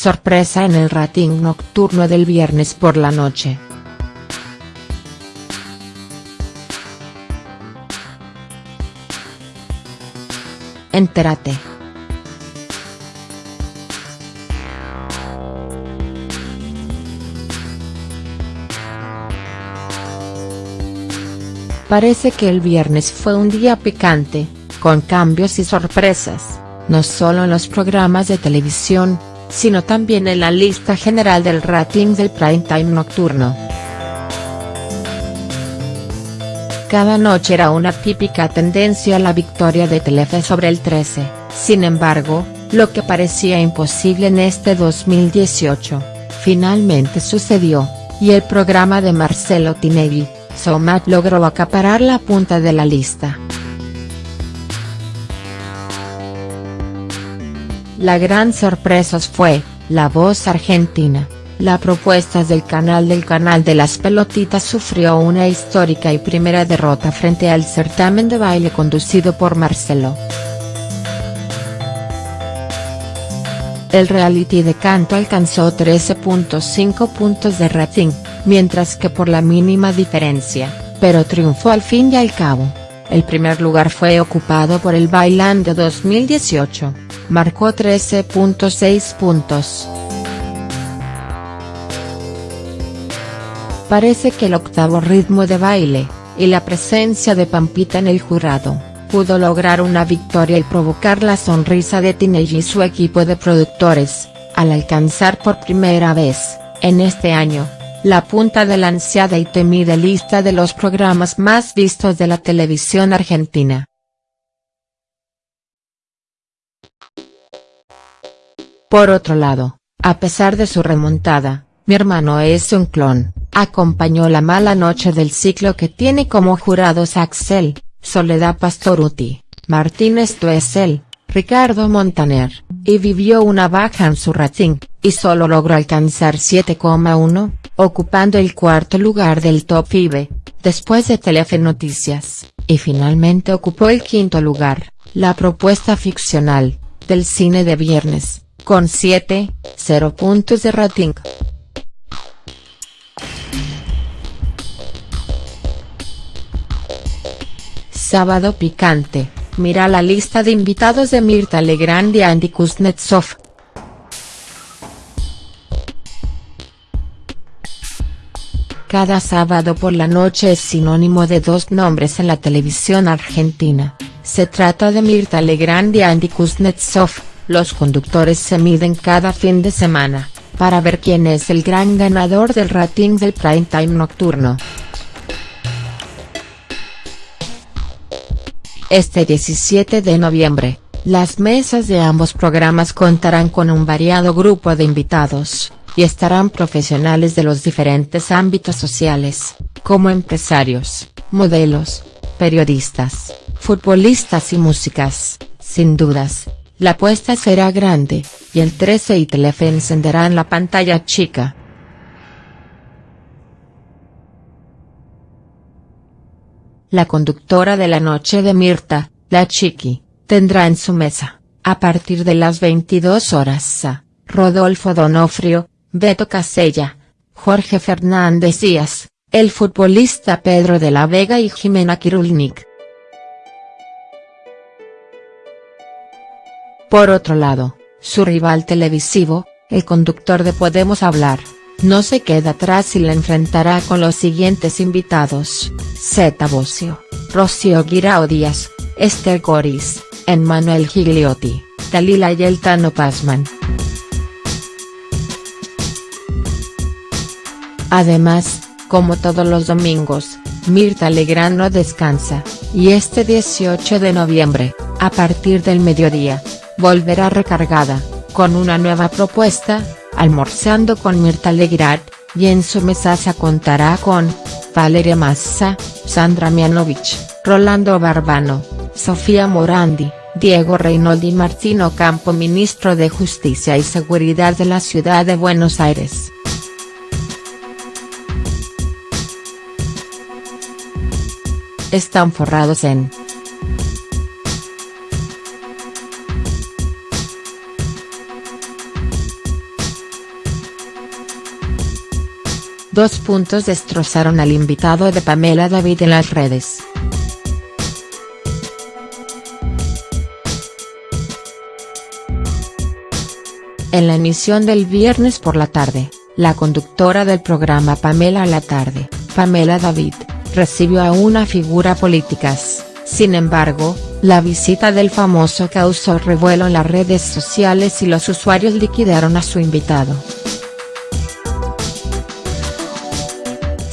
sorpresa en el rating nocturno del viernes por la noche. Entérate. Parece que el viernes fue un día picante, con cambios y sorpresas, no solo en los programas de televisión, sino también en la lista general del rating del prime time nocturno. Cada noche era una típica tendencia a la victoria de Telefe sobre el 13, sin embargo, lo que parecía imposible en este 2018, finalmente sucedió, y el programa de Marcelo Tinelli, Somat logró acaparar la punta de la lista. La gran sorpresa fue, La Voz Argentina, la propuesta del canal del canal de las pelotitas sufrió una histórica y primera derrota frente al certamen de baile conducido por Marcelo. El reality de canto alcanzó 13.5 puntos de rating, mientras que por la mínima diferencia, pero triunfó al fin y al cabo. El primer lugar fue ocupado por el Bailando 2018, marcó 13.6 puntos. Parece que el octavo ritmo de baile, y la presencia de Pampita en el jurado, pudo lograr una victoria y provocar la sonrisa de Tinelli y su equipo de productores, al alcanzar por primera vez, en este año, la punta de la ansiada y temida lista de los programas más vistos de la televisión argentina. Por otro lado, a pesar de su remontada, mi hermano es un clon, acompañó la mala noche del ciclo que tiene como jurados Axel, Soledad Pastoruti, Martínez Tuesel, Ricardo Montaner, y vivió una baja en su rating, y solo logró alcanzar 7,1, ocupando el cuarto lugar del top FIBE, después de Telefe Noticias, y finalmente ocupó el quinto lugar, la propuesta ficcional, del cine de viernes, con 7,0 puntos de rating. Sábado picante, mira la lista de invitados de Mirta Legrand y Andy Kuznetsov. Cada sábado por la noche es sinónimo de dos nombres en la televisión argentina, se trata de Mirta Legrand y Andy Kuznetsov, los conductores se miden cada fin de semana, para ver quién es el gran ganador del rating del prime time nocturno. Este 17 de noviembre, las mesas de ambos programas contarán con un variado grupo de invitados, y estarán profesionales de los diferentes ámbitos sociales, como empresarios, modelos, periodistas, futbolistas y músicas, sin dudas, la apuesta será grande, y el 13 y Telefe encenderán la pantalla chica. La conductora de la noche de Mirta, la Chiqui, tendrá en su mesa, a partir de las 22 horas a, Rodolfo Donofrio, Beto Casella, Jorge Fernández Díaz, el futbolista Pedro de la Vega y Jimena Kirulnik. Por otro lado, su rival televisivo, el conductor de Podemos Hablar, no se queda atrás y la enfrentará con los siguientes invitados, Zeta Bocio, Rocío Guirao Díaz, Esther Goris, Emmanuel Gigliotti, Dalila y Eltano Pazman. Además, como todos los domingos, Mirta Legrand no descansa, y este 18 de noviembre, a partir del mediodía, volverá recargada, con una nueva propuesta, almorzando con Mirta Legrand, y en su mesa se contará con, Valeria Massa, Sandra Mianovich, Rolando Barbano, Sofía Morandi, Diego Reinoldi Martino Campo Ministro de Justicia y Seguridad de la Ciudad de Buenos Aires. Están forrados en dos puntos destrozaron al invitado de Pamela David en las redes. En la emisión del viernes por la tarde, la conductora del programa Pamela a la tarde, Pamela David, recibió a una figura políticas, sin embargo, la visita del famoso causó revuelo en las redes sociales y los usuarios liquidaron a su invitado.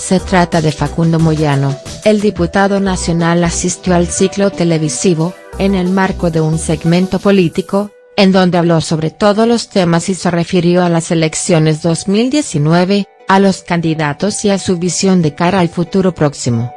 Se trata de Facundo Moyano, el diputado nacional asistió al ciclo televisivo, en el marco de un segmento político, en donde habló sobre todos los temas y se refirió a las elecciones 2019, a los candidatos y a su visión de cara al futuro próximo.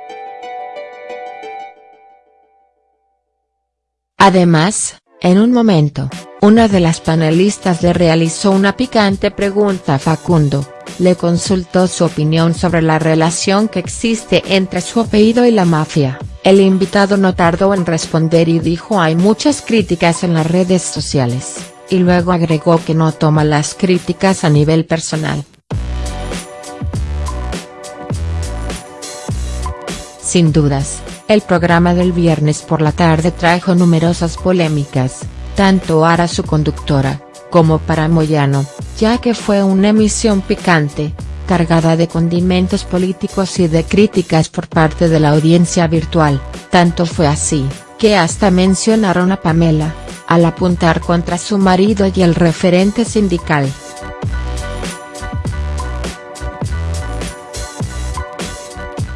Además, en un momento, una de las panelistas le realizó una picante pregunta a Facundo, le consultó su opinión sobre la relación que existe entre su apellido y la mafia, el invitado no tardó en responder y dijo hay muchas críticas en las redes sociales, y luego agregó que no toma las críticas a nivel personal. Sin dudas, el programa del viernes por la tarde trajo numerosas polémicas, tanto para su conductora, como para Moyano, ya que fue una emisión picante, cargada de condimentos políticos y de críticas por parte de la audiencia virtual, tanto fue así, que hasta mencionaron a Pamela, al apuntar contra su marido y el referente sindical.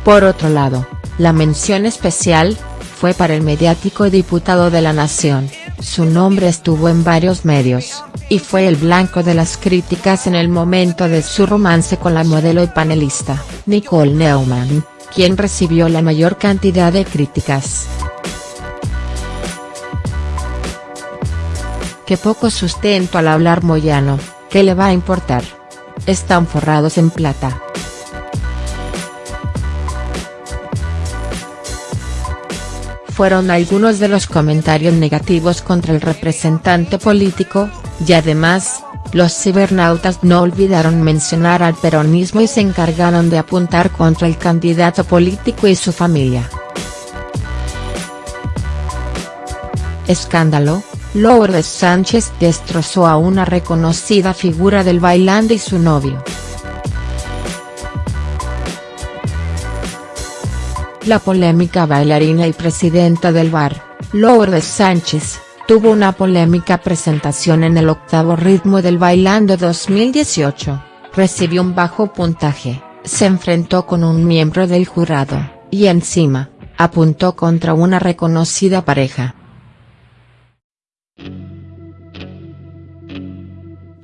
Por otro lado, la mención especial, fue para el mediático diputado de la Nación, su nombre estuvo en varios medios, y fue el blanco de las críticas en el momento de su romance con la modelo y panelista, Nicole Neumann, quien recibió la mayor cantidad de críticas. Que poco sustento al hablar Moyano, ¿qué le va a importar? Están forrados en plata. fueron algunos de los comentarios negativos contra el representante político, y además, los cibernautas no olvidaron mencionar al peronismo y se encargaron de apuntar contra el candidato político y su familia. Escándalo, Lourdes Sánchez destrozó a una reconocida figura del bailando y su novio. La polémica bailarina y presidenta del bar, Lourdes Sánchez, tuvo una polémica presentación en el octavo ritmo del Bailando 2018, recibió un bajo puntaje, se enfrentó con un miembro del jurado, y encima, apuntó contra una reconocida pareja.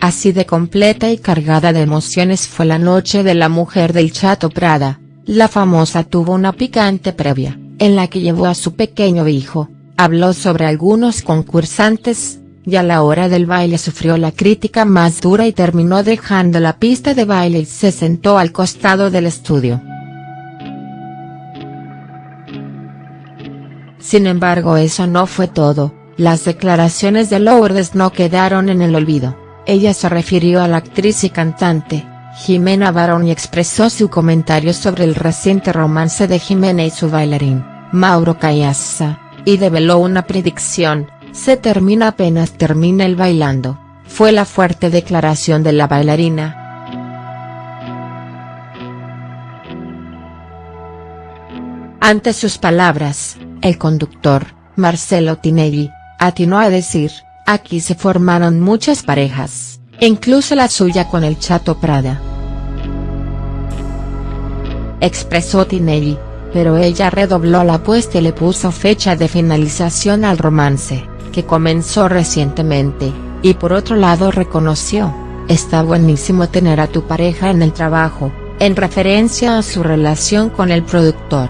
Así de completa y cargada de emociones fue la noche de la mujer del Chato Prada, la famosa tuvo una picante previa, en la que llevó a su pequeño hijo, habló sobre algunos concursantes, y a la hora del baile sufrió la crítica más dura y terminó dejando la pista de baile y se sentó al costado del estudio. Sin embargo eso no fue todo, las declaraciones de Lourdes no quedaron en el olvido, ella se refirió a la actriz y cantante, Jimena Barón expresó su comentario sobre el reciente romance de Jimena y su bailarín, Mauro Cayassa, y develó una predicción, se termina apenas termina el bailando, fue la fuerte declaración de la bailarina. Ante sus palabras, el conductor, Marcelo Tinelli, atinó a decir, aquí se formaron muchas parejas incluso la suya con el Chato Prada. Expresó Tinelli, pero ella redobló la apuesta y le puso fecha de finalización al romance, que comenzó recientemente, y por otro lado reconoció, está buenísimo tener a tu pareja en el trabajo, en referencia a su relación con el productor.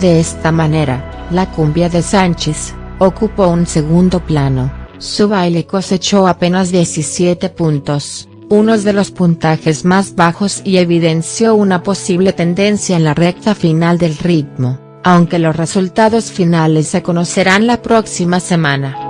De esta manera, la cumbia de Sánchez, ocupó un segundo plano, su baile cosechó apenas 17 puntos, uno de los puntajes más bajos y evidenció una posible tendencia en la recta final del ritmo, aunque los resultados finales se conocerán la próxima semana.